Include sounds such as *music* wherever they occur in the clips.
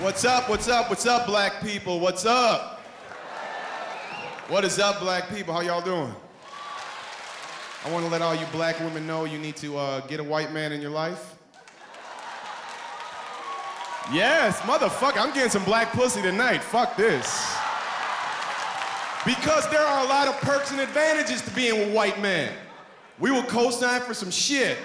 What's up? What's up? What's up, black people? What's up? What is up, black people? How y'all doing? I want to let all you black women know you need to uh, get a white man in your life. Yes, motherfucker, I'm getting some black pussy tonight. Fuck this. Because there are a lot of perks and advantages to being a white man. We will co-sign for some shit.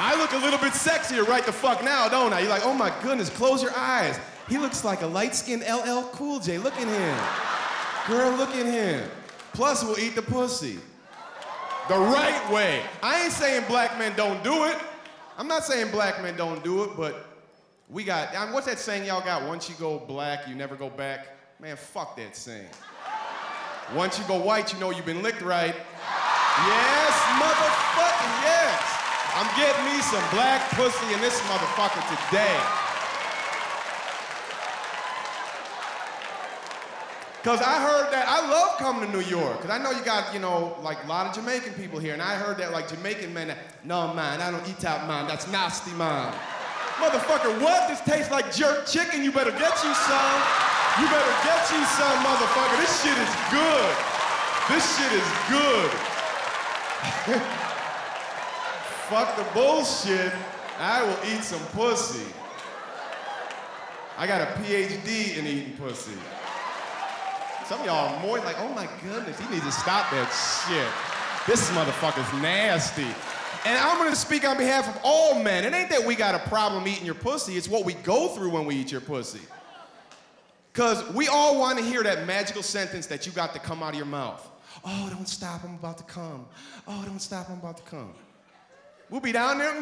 I look a little bit sexier right the fuck now, don't I? You're like, oh my goodness, close your eyes. He looks like a light-skinned LL Cool J. Look at him. Girl, look at him. Plus, we'll eat the pussy. The right way. I ain't saying black men don't do it. I'm not saying black men don't do it, but we got, I mean, what's that saying y'all got? Once you go black, you never go back. Man, fuck that saying. Once you go white, you know you've been licked right. Yes, yes. I'm me some black pussy in this motherfucker today. Cause I heard that, I love coming to New York. Cause I know you got, you know, like a lot of Jamaican people here. And I heard that like Jamaican men, no man, I don't eat out man, that's nasty man. Motherfucker, what? This tastes like jerk chicken, you better get you some. You better get you some, motherfucker. This shit is good. This shit is good. *laughs* Fuck the bullshit. I will eat some pussy. I got a PhD in eating pussy. Some of y'all are more like, oh my goodness, he needs to stop that shit. This motherfucker's nasty. And I'm gonna speak on behalf of all men. It ain't that we got a problem eating your pussy, it's what we go through when we eat your pussy. Because we all want to hear that magical sentence that you got to come out of your mouth. Oh, don't stop, I'm about to come. Oh, don't stop, I'm about to come. We'll be down there,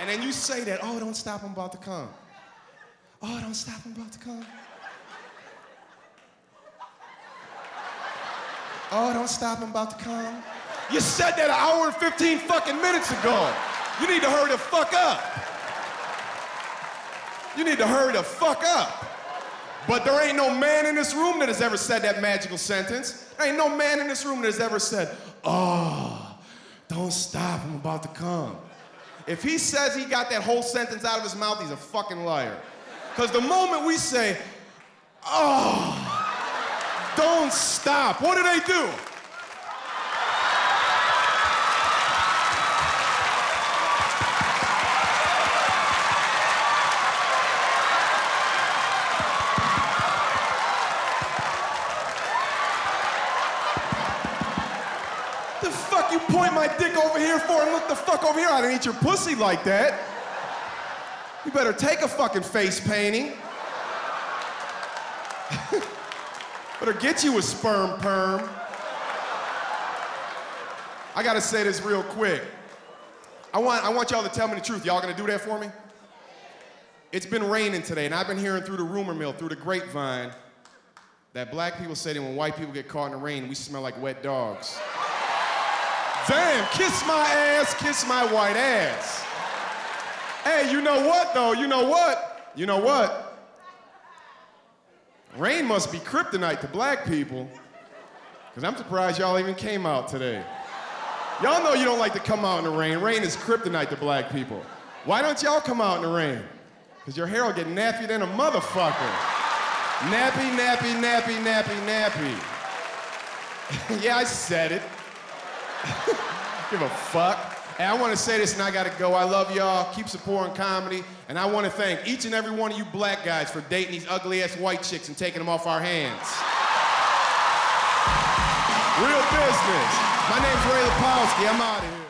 and then you say that, oh, don't stop, I'm about to come. Oh, don't stop, I'm about to come. Oh, don't stop, I'm about to come. You said that an hour and 15 fucking minutes ago. You need to hurry the fuck up. You need to hurry the fuck up. But there ain't no man in this room that has ever said that magical sentence. There ain't no man in this room that has ever said, oh, don't stop, I'm about to come. If he says he got that whole sentence out of his mouth, he's a fucking liar. Because the moment we say, oh, don't stop, what do they do? What the fuck you point my dick over here for and look the fuck over here? I didn't eat your pussy like that. You better take a fucking face painting. *laughs* better get you a sperm perm. I gotta say this real quick. I want, I want y'all to tell me the truth. Y'all gonna do that for me? It's been raining today, and I've been hearing through the rumor mill, through the grapevine, that black people say that when white people get caught in the rain, we smell like wet dogs. Damn, kiss my ass, kiss my white ass. Hey, you know what though? You know what? You know what? Rain must be kryptonite to black people. Because I'm surprised y'all even came out today. Y'all know you don't like to come out in the rain. Rain is kryptonite to black people. Why don't y'all come out in the rain? Because your hair will get nappy than a motherfucker. Nappy, nappy, nappy, nappy, nappy. *laughs* yeah, I said it. Give a fuck. Hey, I want to say this and I got to go. I love y'all. Keep supporting comedy. And I want to thank each and every one of you black guys for dating these ugly ass white chicks and taking them off our hands. Real business. My name's Ray Lapowski. I'm out of here.